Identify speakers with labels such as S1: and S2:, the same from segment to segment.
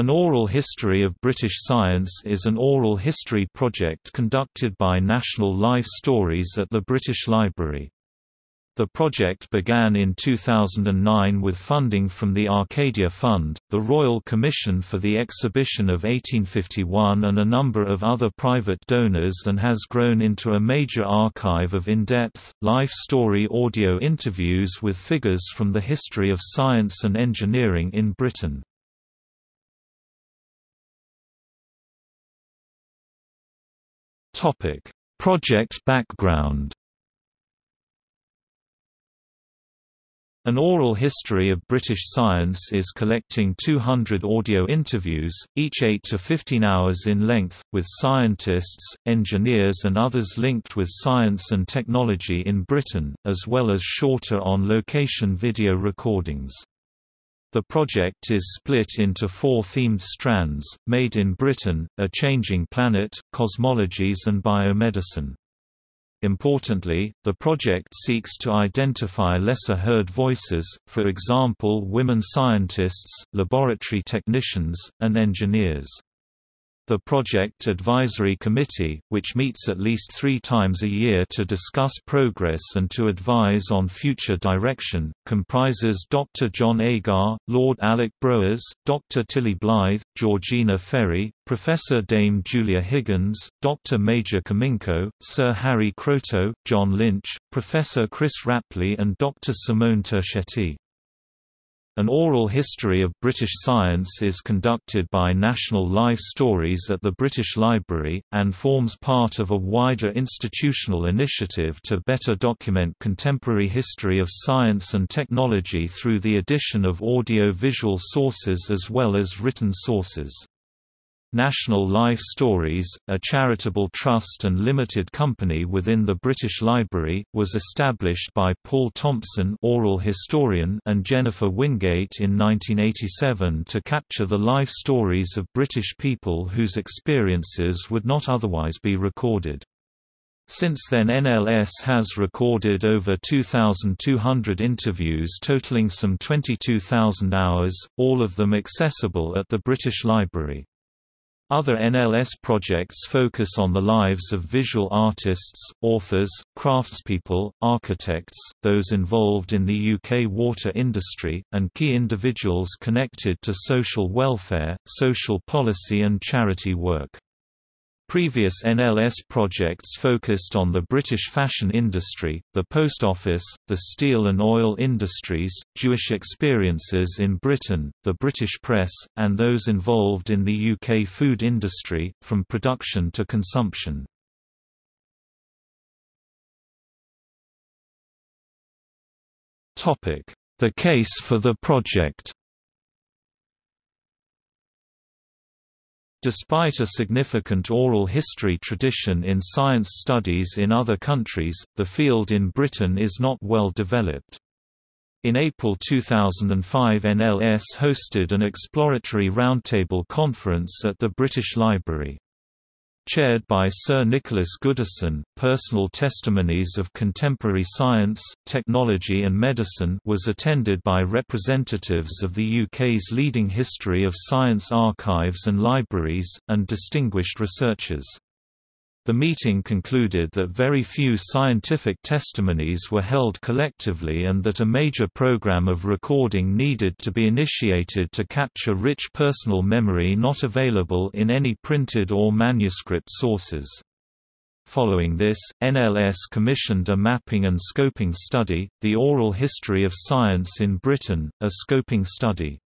S1: An Oral History of British Science is an oral history project conducted by National Life Stories at the British Library. The project began in 2009 with funding from the Arcadia Fund, the Royal Commission for the Exhibition of 1851 and a number of other private donors and has grown into a major archive of in-depth, life story audio interviews with figures from the history of science and engineering in Britain. Topic: Project background. An oral history of British science is collecting 200 audio interviews, each 8 to 15 hours in length, with scientists, engineers and others linked with science and technology in Britain, as well as shorter on-location video recordings. The project is split into four themed strands, Made in Britain, A Changing Planet, Cosmologies and Biomedicine. Importantly, the project seeks to identify lesser-heard voices, for example women scientists, laboratory technicians, and engineers. The Project Advisory Committee, which meets at least three times a year to discuss progress and to advise on future direction, comprises Dr. Jon Agar, Lord Alec Broers, Dr. Tilly Blyth, Georgina Ferry, Professor Dame Julia Higgins, Dr. Maja Kominko, Sir Harry Kroto, John Lynch, Professor Chris Rapley and Dr. Simone Turchetti. An oral history of British science is conducted by National Life Stories at the British Library, and forms part of a wider institutional initiative to better document contemporary history of science and technology through the addition of audio-visual sources as well as written sources. National Life Stories, a charitable trust and limited company within the British Library, was established by Paul Thompson oral historian and Jennifer Wingate in 1987 to capture the life stories of British people whose experiences would not otherwise be recorded. Since then NLS has recorded over 2,200 interviews totaling some 22,000 hours, all of them accessible at the British Library. Other NLS projects focus on the lives of visual artists, authors, craftspeople, architects, those involved in the UK water industry, and key individuals connected to social welfare, social policy and charity work. Previous NLS projects focused on the British fashion industry, the post office, the steel and oil industries, Jewish experiences in Britain, the British press, and those involved in the UK food industry, from production to consumption. The case for the project Despite a significant oral history tradition in science studies in other countries, the field in Britain is not well developed. In April 2005 NLS hosted an exploratory roundtable conference at the British Library. Chaired by Sir Nicholas Goodison, Personal Testimonies of Contemporary Science, Technology and Medicine was attended by representatives of the UK's leading history of science archives and libraries, and distinguished researchers. The meeting concluded that very few scientific testimonies were held collectively and that a major program of recording needed to be initiated to capture rich personal memory not available in any printed or manuscript sources. Following this, NLS commissioned a mapping and scoping study, The Oral History of Science in Britain, a scoping study.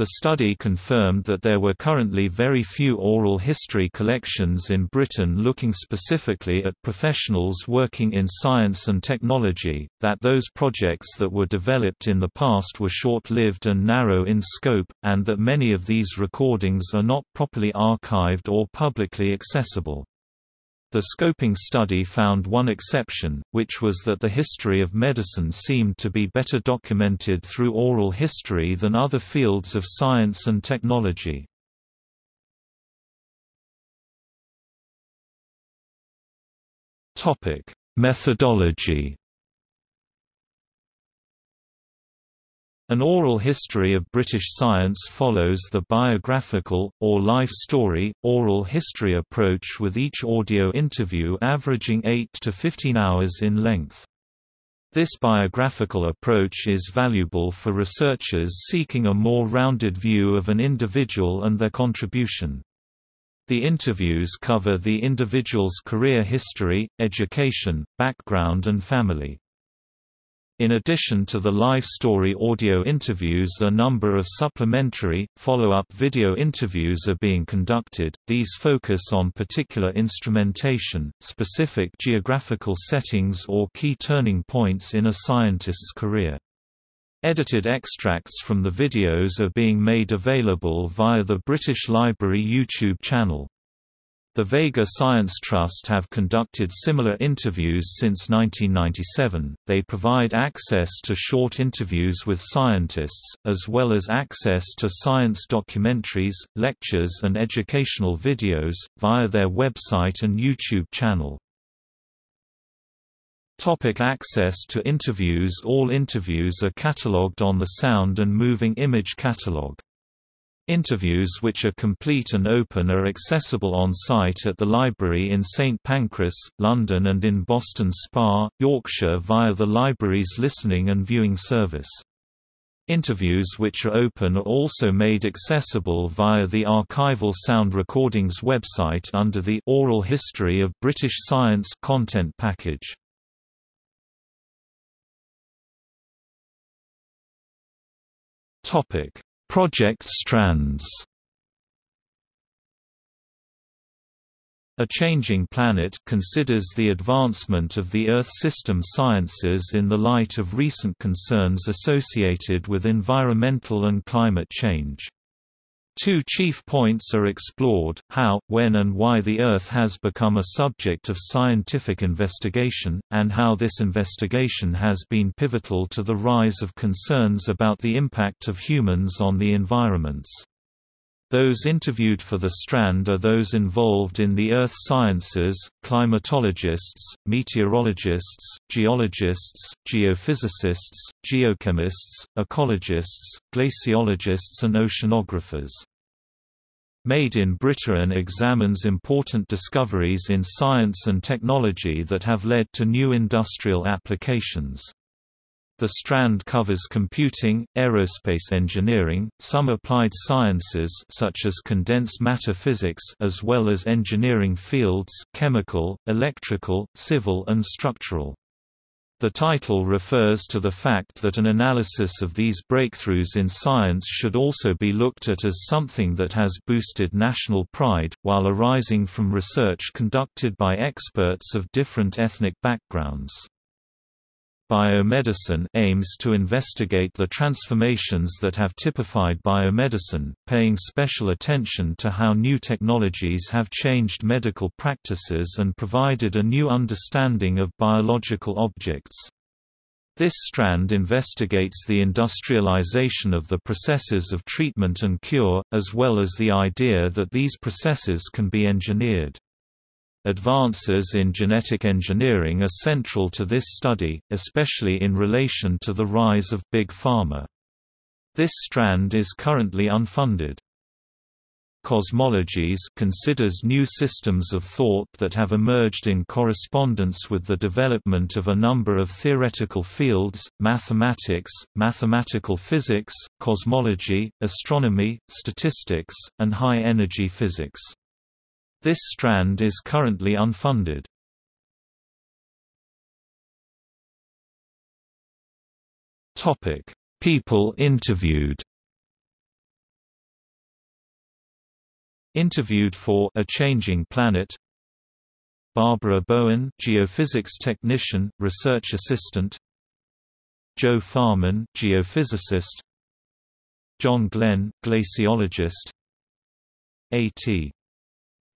S1: The study confirmed that there were currently very few oral history collections in Britain looking specifically at professionals working in science and technology, that those projects that were developed in the past were short-lived and narrow in scope, and that many of these recordings are not properly archived or publicly accessible. The scoping study found one exception, which was that the history of medicine seemed to be better documented through oral history than other fields of science and technology. Methodology An oral history of British science follows the biographical, or life story, oral history approach with each audio interview averaging 8 to 15 hours in length. This biographical approach is valuable for researchers seeking a more rounded view of an individual and their contribution. The interviews cover the individual's career history, education, background and family. In addition to the live story audio interviews a number of supplementary, follow-up video interviews are being conducted, these focus on particular instrumentation, specific geographical settings or key turning points in a scientist's career. Edited extracts from the videos are being made available via the British Library YouTube channel. The Vega Science Trust have conducted similar interviews since 1997. They provide access to short interviews with scientists, as well as access to science documentaries, lectures, and educational videos, via their website and YouTube channel. Topic access to interviews All interviews are catalogued on the Sound and Moving Image Catalog. Interviews which are complete and open are accessible on-site at the library in St Pancras, London and in Boston Spa, Yorkshire via the library's listening and viewing service. Interviews which are open are also made accessible via the archival sound recordings website under the Oral History of British Science content package. Topic Project Strands A Changing Planet considers the advancement of the Earth system sciences in the light of recent concerns associated with environmental and climate change. Two chief points are explored, how, when and why the Earth has become a subject of scientific investigation, and how this investigation has been pivotal to the rise of concerns about the impact of humans on the environments. Those interviewed for the strand are those involved in the earth sciences, climatologists, meteorologists, geologists, geophysicists, geochemists, ecologists, glaciologists and oceanographers. Made in Britain examines important discoveries in science and technology that have led to new industrial applications. The strand covers computing, aerospace engineering, some applied sciences such as condensed matter physics as well as engineering fields chemical, electrical, civil and structural. The title refers to the fact that an analysis of these breakthroughs in science should also be looked at as something that has boosted national pride, while arising from research conducted by experts of different ethnic backgrounds. Biomedicine aims to investigate the transformations that have typified biomedicine, paying special attention to how new technologies have changed medical practices and provided a new understanding of biological objects. This strand investigates the industrialization of the processes of treatment and cure, as well as the idea that these processes can be engineered. Advances in genetic engineering are central to this study, especially in relation to the rise of Big Pharma. This strand is currently unfunded. Cosmologies considers new systems of thought that have emerged in correspondence with the development of a number of theoretical fields, mathematics, mathematical physics, cosmology, astronomy, statistics, and high-energy physics. This strand is currently unfunded. Topic: People interviewed. Interviewed for A Changing Planet Barbara Bowen, geophysics technician, research assistant Joe Farman, geophysicist John Glen, glaciologist A.T.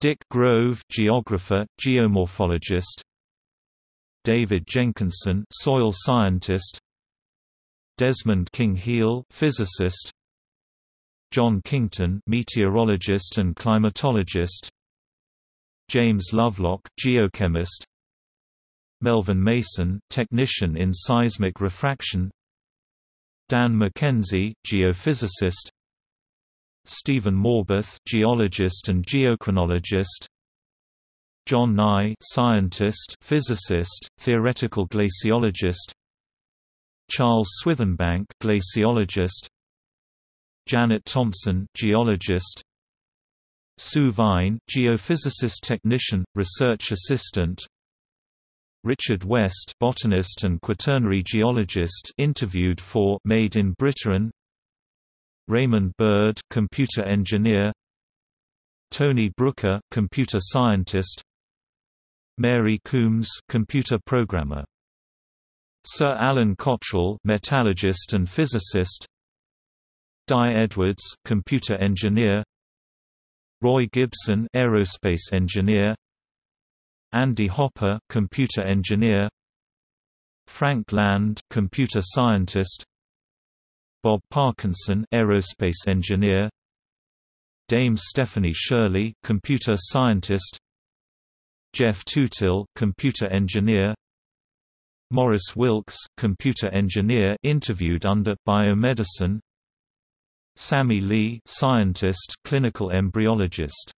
S1: Dick Grove, geographer, geomorphologist. David Jenkinson, soil scientist. Desmond King-Hele, physicist. John Kington, meteorologist and climatologist. James Lovelock, geochemist. Melvin Mason, technician in seismic refraction. Dan McKenzie, geophysicist Stephen Moorbath, geologist and geochronologist. John Nye, scientist, physicist, theoretical glaciologist. Charles Swithinbank, glaciologist. Janet Thompson, geologist. Sue Vine, geophysicist technician, research assistant. Richard West, botanist and quaternary geologist, interviewed for Made in Britain. Raymond Bird, computer engineer. Tony Brooker, computer scientist. Mary Coombs, computer programmer. Sir Alan Cottrell, metallurgist and physicist. Dai Edwards, computer engineer. Roy Gibson, aerospace engineer. Andy Hopper, computer engineer. Frank Land, computer scientist. Bob Parkinson, aerospace engineer. Dame Stephanie Shirley, computer scientist. Geoff Tootill, computer engineer. Maurice Wilkes, computer engineer interviewed under biomedicine. Sammy Lee, scientist, clinical embryologist.